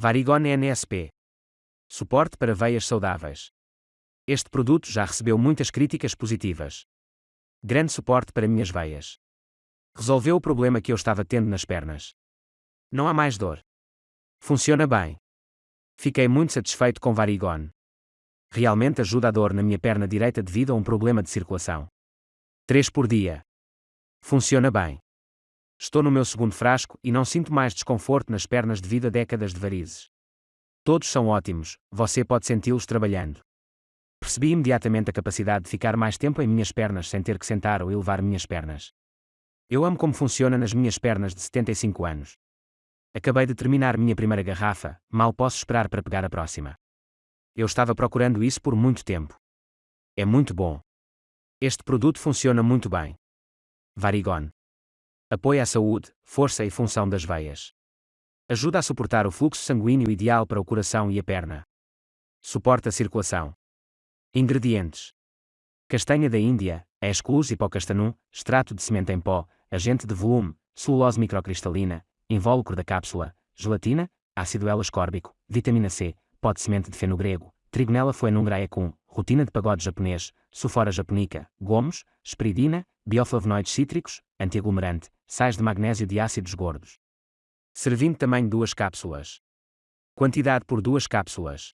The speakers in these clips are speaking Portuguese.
Varigone NSP. Suporte para veias saudáveis. Este produto já recebeu muitas críticas positivas. Grande suporte para minhas veias. Resolveu o problema que eu estava tendo nas pernas. Não há mais dor. Funciona bem. Fiquei muito satisfeito com Varigone. Realmente ajuda a dor na minha perna direita devido a um problema de circulação. 3 por dia. Funciona bem. Estou no meu segundo frasco e não sinto mais desconforto nas pernas devido a décadas de varizes. Todos são ótimos, você pode senti-los trabalhando. Percebi imediatamente a capacidade de ficar mais tempo em minhas pernas sem ter que sentar ou elevar minhas pernas. Eu amo como funciona nas minhas pernas de 75 anos. Acabei de terminar minha primeira garrafa, mal posso esperar para pegar a próxima. Eu estava procurando isso por muito tempo. É muito bom. Este produto funciona muito bem. Varigone. Apoia a saúde, força e função das veias. Ajuda a suportar o fluxo sanguíneo ideal para o coração e a perna. Suporta a circulação. Ingredientes: castanha da Índia, Aesculus hipocastanum, extrato de semente em pó, agente de volume, celulose microcristalina, invólucro da cápsula, gelatina, ácido L-ascórbico, vitamina C, pó de semente de feno grego, trigonella phoenungraecum, rotina de pagode japonês, sulfora japonica, gomos, esperidina, bioflavonoides cítricos, antiaglomerante, sais de magnésio de ácidos gordos. Servindo tamanho duas cápsulas. Quantidade por duas cápsulas.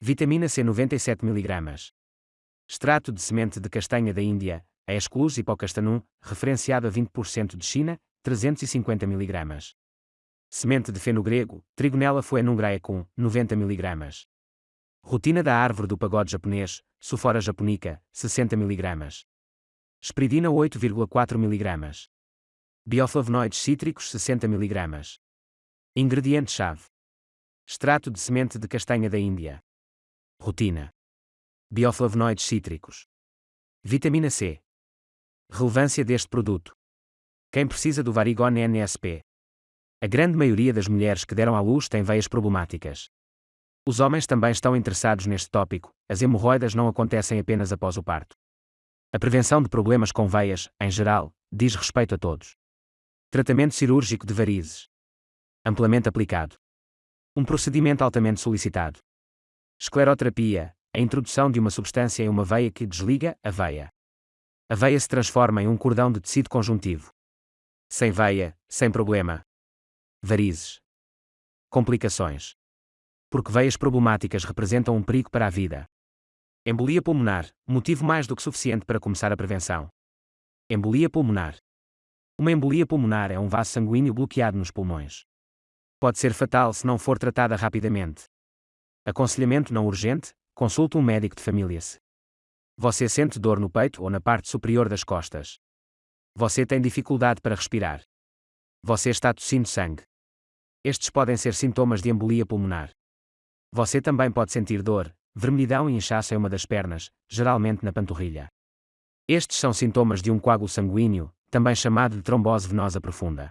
Vitamina C 97 mg. Extrato de semente de castanha da Índia, a Exclus hipocastanum, referenciado a 20% de China, 350 mg. Semente de feno grego, Trigonella phoenungraecum, 90 mg. Rotina da árvore do pagode japonês, Sulfora japonica, 60 mg. Espridina 8,4 mg. Bioflavonoides cítricos 60 mg. Ingrediente-chave. Extrato de semente de castanha da Índia. Rotina. Bioflavonoides cítricos. Vitamina C. Relevância deste produto. Quem precisa do Varigone NSP? A grande maioria das mulheres que deram à luz tem veias problemáticas. Os homens também estão interessados neste tópico, as hemorroidas não acontecem apenas após o parto. A prevenção de problemas com veias, em geral, diz respeito a todos. Tratamento cirúrgico de varizes. Amplamente aplicado. Um procedimento altamente solicitado. Escleroterapia, a introdução de uma substância em uma veia que desliga a veia. A veia se transforma em um cordão de tecido conjuntivo. Sem veia, sem problema. Varizes. Complicações. Porque veias problemáticas representam um perigo para a vida. Embolia pulmonar, motivo mais do que suficiente para começar a prevenção. Embolia pulmonar. Uma embolia pulmonar é um vaso sanguíneo bloqueado nos pulmões. Pode ser fatal se não for tratada rapidamente. Aconselhamento não urgente: consulte um médico de família se você sente dor no peito ou na parte superior das costas. Você tem dificuldade para respirar. Você está tossindo sangue. Estes podem ser sintomas de embolia pulmonar. Você também pode sentir dor, vermelhidão e inchaço em uma das pernas, geralmente na panturrilha. Estes são sintomas de um coágulo sanguíneo, também chamado de trombose venosa profunda.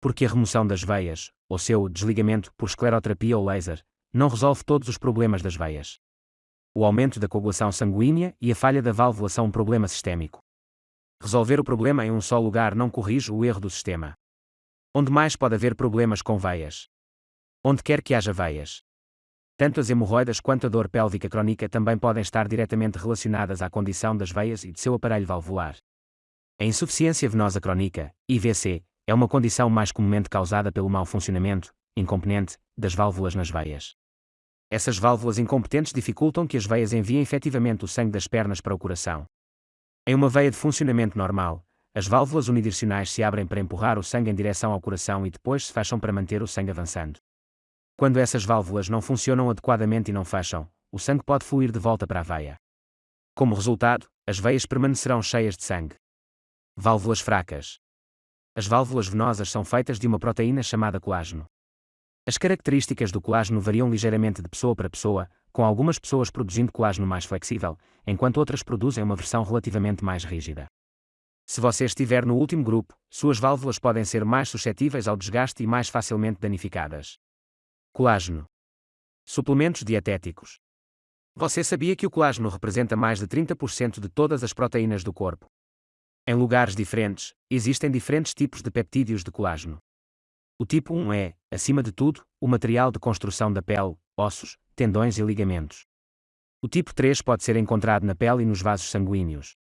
Porque a remoção das veias, ou seu desligamento por escleroterapia ou laser, não resolve todos os problemas das veias. O aumento da coagulação sanguínea e a falha da válvula são um problema sistémico. Resolver o problema em um só lugar não corrige o erro do sistema. Onde mais pode haver problemas com veias? Onde quer que haja veias. Tanto as hemorroidas quanto a dor pélvica crónica também podem estar diretamente relacionadas à condição das veias e de seu aparelho valvular. A insuficiência venosa crónica, IVC, é uma condição mais comumente causada pelo mau funcionamento, incompetente, das válvulas nas veias. Essas válvulas incompetentes dificultam que as veias enviem efetivamente o sangue das pernas para o coração. Em uma veia de funcionamento normal, as válvulas unidirecionais se abrem para empurrar o sangue em direção ao coração e depois se fecham para manter o sangue avançando. Quando essas válvulas não funcionam adequadamente e não fecham, o sangue pode fluir de volta para a veia. Como resultado, as veias permanecerão cheias de sangue. Válvulas fracas. As válvulas venosas são feitas de uma proteína chamada colágeno. As características do colágeno variam ligeiramente de pessoa para pessoa, com algumas pessoas produzindo colágeno mais flexível, enquanto outras produzem uma versão relativamente mais rígida. Se você estiver no último grupo, suas válvulas podem ser mais suscetíveis ao desgaste e mais facilmente danificadas. Colágeno. Suplementos dietéticos. Você sabia que o colágeno representa mais de 30% de todas as proteínas do corpo? Em lugares diferentes, existem diferentes tipos de peptídeos de colágeno. O tipo 1 é, acima de tudo, o material de construção da pele, ossos, tendões e ligamentos. O tipo 3 pode ser encontrado na pele e nos vasos sanguíneos.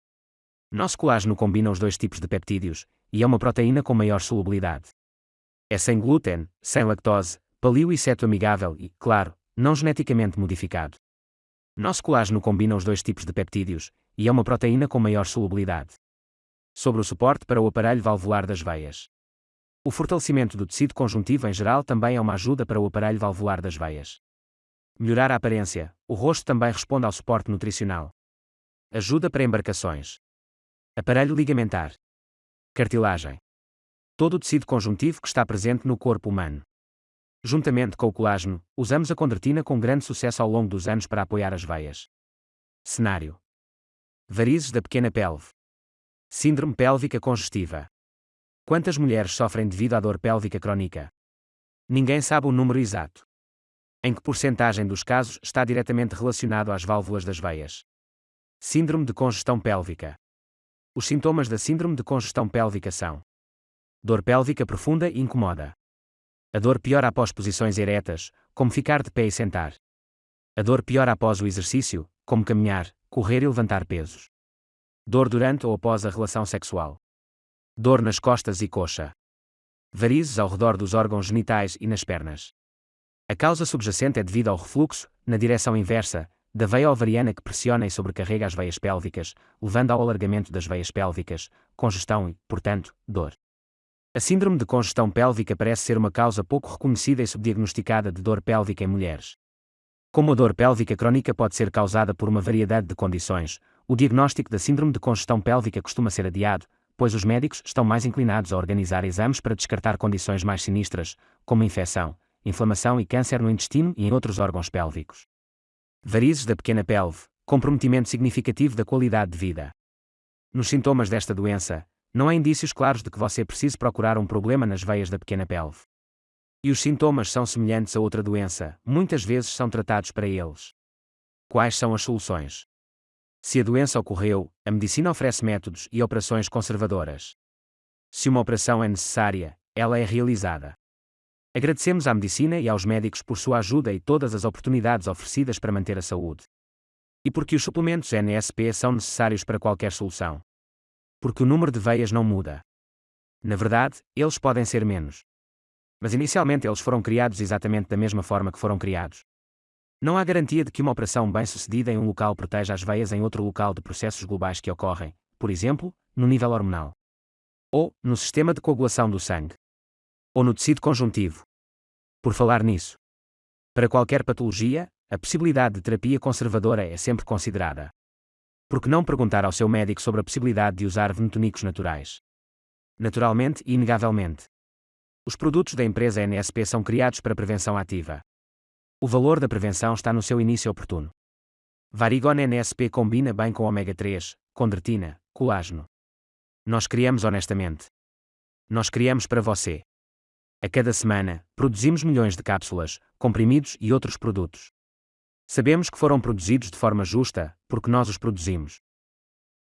Nosso colágeno combina os dois tipos de peptídeos, e é uma proteína com maior solubilidade. É sem glúten, sem lactose, paleo e amigável e, claro, não geneticamente modificado. Nosso colágeno combina os dois tipos de peptídeos, e é uma proteína com maior solubilidade. Sobre o suporte para o aparelho valvular das veias. O fortalecimento do tecido conjuntivo em geral também é uma ajuda para o aparelho valvular das veias. Melhorar a aparência, o rosto também responde ao suporte nutricional. Ajuda para embarcações. Aparelho ligamentar. Cartilagem. Todo o tecido conjuntivo que está presente no corpo humano. Juntamente com o colágeno, usamos a condroitina com grande sucesso ao longo dos anos para apoiar as veias. Cenário: Varizes da pequena pelve. Síndrome pélvica congestiva. Quantas mulheres sofrem devido à dor pélvica crónica? Ninguém sabe o número exato. Em que porcentagem dos casos está diretamente relacionado às válvulas das veias? Síndrome de congestão pélvica. Os sintomas da síndrome de congestão pélvica são: dor pélvica profunda e incomoda, a dor piora após posições eretas, como ficar de pé e sentar. A dor piora após o exercício, como caminhar, correr e levantar pesos. Dor durante ou após a relação sexual. Dor nas costas e coxa. Varizes ao redor dos órgãos genitais e nas pernas. A causa subjacente é devido ao refluxo, na direção inversa, da veia ovariana que pressiona e sobrecarrega as veias pélvicas, levando ao alargamento das veias pélvicas, congestão e, portanto, dor. A síndrome de congestão pélvica parece ser uma causa pouco reconhecida e subdiagnosticada de dor pélvica em mulheres. Como a dor pélvica crónica pode ser causada por uma variedade de condições, o diagnóstico da síndrome de congestão pélvica costuma ser adiado, pois os médicos estão mais inclinados a organizar exames para descartar condições mais sinistras, como infecção, inflamação e câncer no intestino e em outros órgãos pélvicos. Varizes da pequena pelve, comprometimento significativo da qualidade de vida. Nos sintomas desta doença, não há indícios claros de que você precise procurar um problema nas veias da pequena pelve. E os sintomas são semelhantes a outra doença, muitas vezes são tratados para eles. Quais são as soluções? Se a doença ocorreu, a medicina oferece métodos e operações conservadoras. Se uma operação é necessária, ela é realizada. Agradecemos à medicina e aos médicos por sua ajuda e todas as oportunidades oferecidas para manter a saúde. E porque os suplementos NSP são necessários para qualquer solução porque o número de veias não muda. Na verdade, eles podem ser menos. Mas inicialmente eles foram criados exatamente da mesma forma que foram criados. Não há garantia de que uma operação bem-sucedida em um local proteja as veias em outro local de processos globais que ocorrem, por exemplo, no nível hormonal. Ou, no sistema de coagulação do sangue. Ou no tecido conjuntivo. Por falar nisso. Para qualquer patologia, a possibilidade de terapia conservadora é sempre considerada. Por que não perguntar ao seu médico sobre a possibilidade de usar venotonicos naturais? Naturalmente e inegavelmente. Os produtos da empresa NSP são criados para prevenção ativa. O valor da prevenção está no seu início oportuno. Varigona NSP combina bem com ômega 3, condroitina, colágeno. Nós criamos honestamente. Nós criamos para você. A cada semana, produzimos milhões de cápsulas, comprimidos e outros produtos. Sabemos que foram produzidos de forma justa, porque nós os produzimos.